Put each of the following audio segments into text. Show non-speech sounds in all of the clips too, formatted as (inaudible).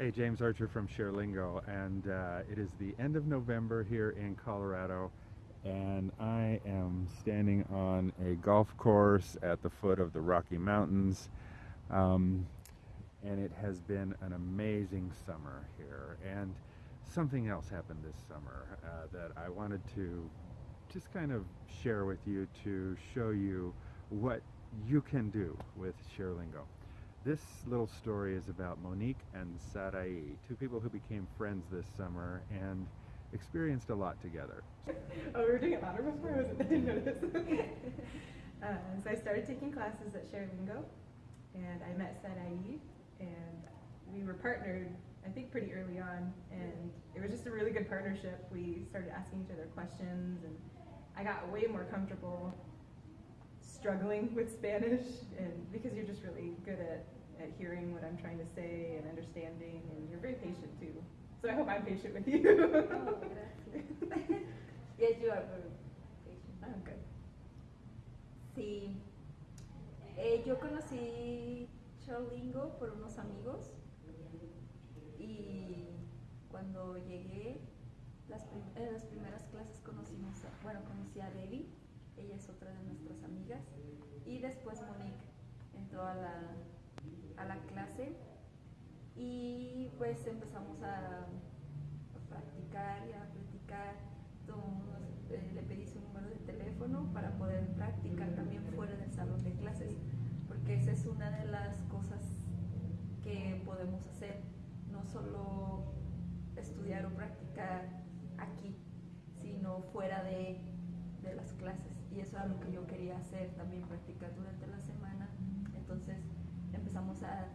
Hey, James Archer from ShareLingo, and uh, it is the end of November here in Colorado, and I am standing on a golf course at the foot of the Rocky Mountains, um, and it has been an amazing summer here. And something else happened this summer uh, that I wanted to just kind of share with you to show you what you can do with ShareLingo. This little story is about Monique and Sarai, two people who became friends this summer and experienced a lot together. Oh, we were doing it louder before? I, wasn't, I didn't notice. (laughs) uh, so I started taking classes at ShareLingo, and I met Sarai, and we were partnered, I think, pretty early on, and it was just a really good partnership. We started asking each other questions, and I got way more comfortable struggling with Spanish, and hearing what I'm trying to say and understanding, and you're very patient too. So I hope I'm patient with you. oh, (laughs) yes, you are very patient. Oh, good. Sí. Eh, yo conocí Cholingo por unos amigos y cuando llegué las, prim en las primeras clases conocimos, a, bueno, conocí a Debbie ella es otra de nuestras amigas. Y después Monique entró a la, a la clase y pues empezamos a, practicar y a platicar. eh, le pedí su número de teléfono para poder practicar también fuera del salón de clases, porque esa es una de las cosas que podemos hacer, no solo estudiar o practicar aquí, sino fuera de, de las clases y eso era lo que yo quería hacer, también practicar durante la semana. Entonces empezamos a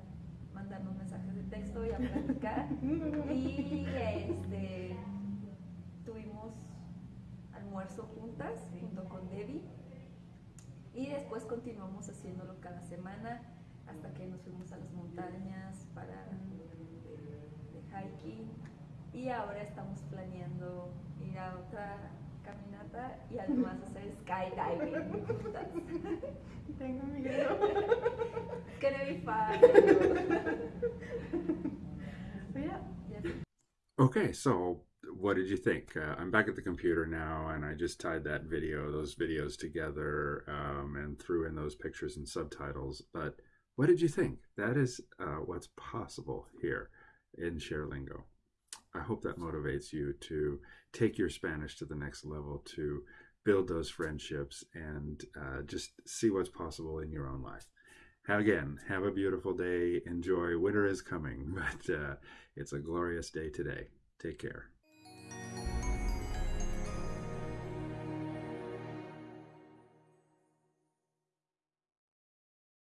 mandarnos mensajes de texto y a practicar (laughs) y este, tuvimos almuerzo juntas junto con Debbie. Y después continuamos haciéndolo cada semana hasta que nos fuimos a las montañas para de, de hiking. Y ahora estamos planeando ir a otra caminata y además hacer skydiving juntas. (laughs) Tengo miedo. (laughs) It's gonna be fun. (laughs) yeah. Yes. Okay, so what did you think? Uh, I'm back at the computer now, and I just tied that video, those videos together, um, and threw in those pictures and subtitles. But what did you think? That is uh, what's possible here in ShareLingo. I hope that motivates you to take your Spanish to the next level, to build those friendships, and uh, just see what's possible in your own life. Again, have a beautiful day. Enjoy. Winter is coming, (laughs) but uh, it's a glorious day today. Take care.